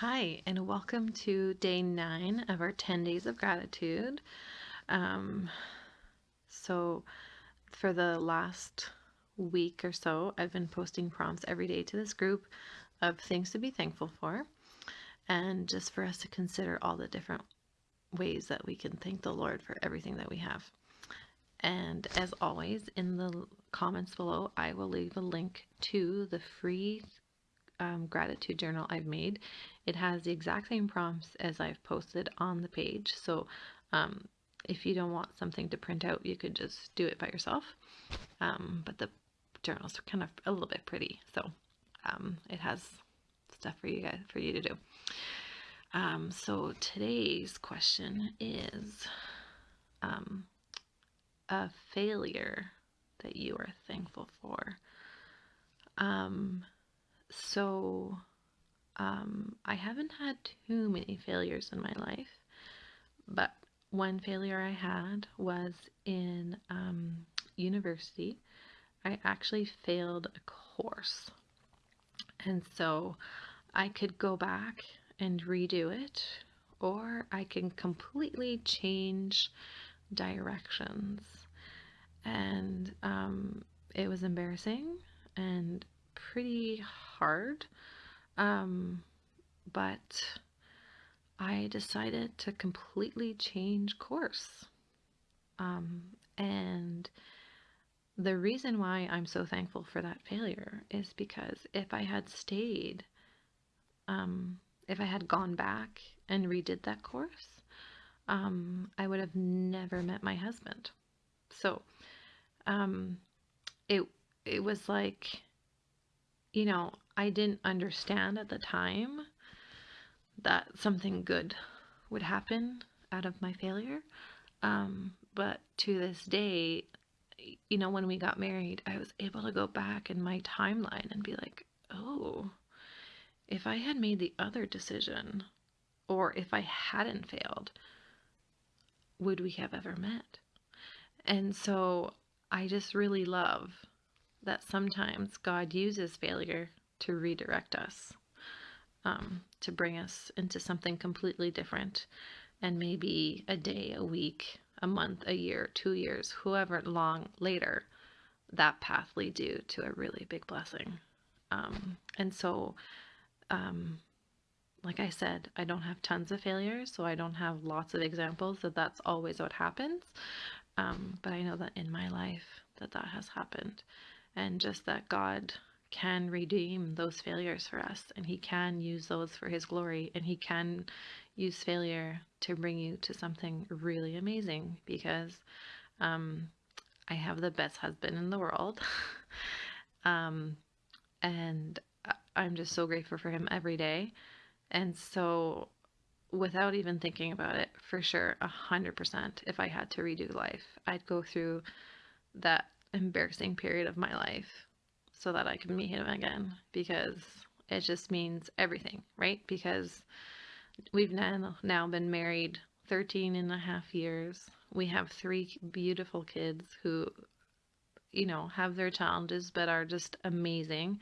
Hi, and welcome to day nine of our 10 days of gratitude. Um, so, for the last week or so, I've been posting prompts every day to this group of things to be thankful for, and just for us to consider all the different ways that we can thank the Lord for everything that we have. And as always, in the comments below, I will leave a link to the free um, gratitude journal I've made. It has the exact same prompts as I've posted on the page. So um, if you don't want something to print out, you could just do it by yourself. Um, but the journals are kind of a little bit pretty. So um, it has stuff for you guys, for you to do. Um, so today's question is um, a failure that you are thankful for. Um, so um, I haven't had too many failures in my life, but one failure I had was in um, university. I actually failed a course. And so I could go back and redo it, or I can completely change directions. And um, it was embarrassing and pretty hard. Um, but I decided to completely change course. Um, and the reason why I'm so thankful for that failure is because if I had stayed, um, if I had gone back and redid that course, um, I would have never met my husband. So, um, it it was like you know, I didn't understand at the time that something good would happen out of my failure. Um, but to this day, you know, when we got married, I was able to go back in my timeline and be like, oh, if I had made the other decision, or if I hadn't failed, would we have ever met? And so I just really love that sometimes God uses failure to redirect us, um, to bring us into something completely different. And maybe a day, a week, a month, a year, two years, whoever long later, that path leads you to a really big blessing. Um, and so, um, like I said, I don't have tons of failures, so I don't have lots of examples that that's always what happens. Um, but I know that in my life that that has happened and just that God can redeem those failures for us and he can use those for his glory and he can use failure to bring you to something really amazing because um, I have the best husband in the world. Um, and I'm just so grateful for him every day. And so without even thinking about it for sure a hundred percent if I had to redo life I'd go through that embarrassing period of my life so that I can meet him again because it just means everything, right? Because we've now, now been married 13 and a half years. We have three beautiful kids who, you know, have their challenges but are just amazing.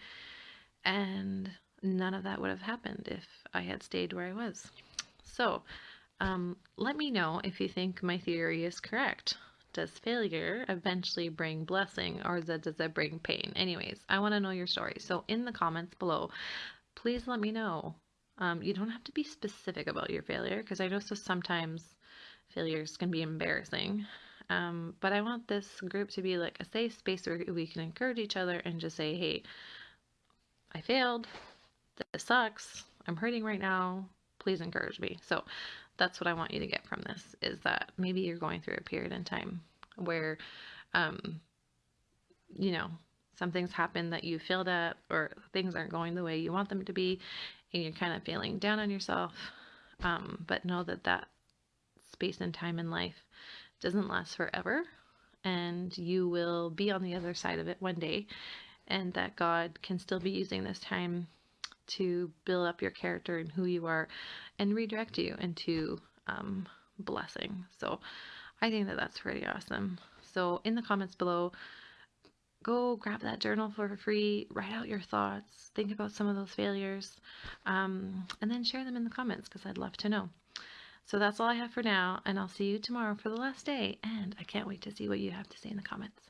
And none of that would have happened if I had stayed where I was. So, um, let me know if you think my theory is correct does failure eventually bring blessing or does it bring pain? Anyways, I want to know your story. So in the comments below, please let me know. Um, you don't have to be specific about your failure because I know so sometimes failures can be embarrassing. Um, but I want this group to be like a safe space where we can encourage each other and just say, hey, I failed. This sucks. I'm hurting right now. Please encourage me. So that's what I want you to get from this is that maybe you're going through a period in time where, um, you know, something's happened that you failed at or things aren't going the way you want them to be and you're kind of feeling down on yourself. Um, but know that that space and time in life doesn't last forever and you will be on the other side of it one day and that God can still be using this time to build up your character and who you are and redirect you into um, blessing. So I think that that's pretty awesome. So in the comments below, go grab that journal for free, write out your thoughts, think about some of those failures, um, and then share them in the comments because I'd love to know. So that's all I have for now, and I'll see you tomorrow for the last day, and I can't wait to see what you have to say in the comments.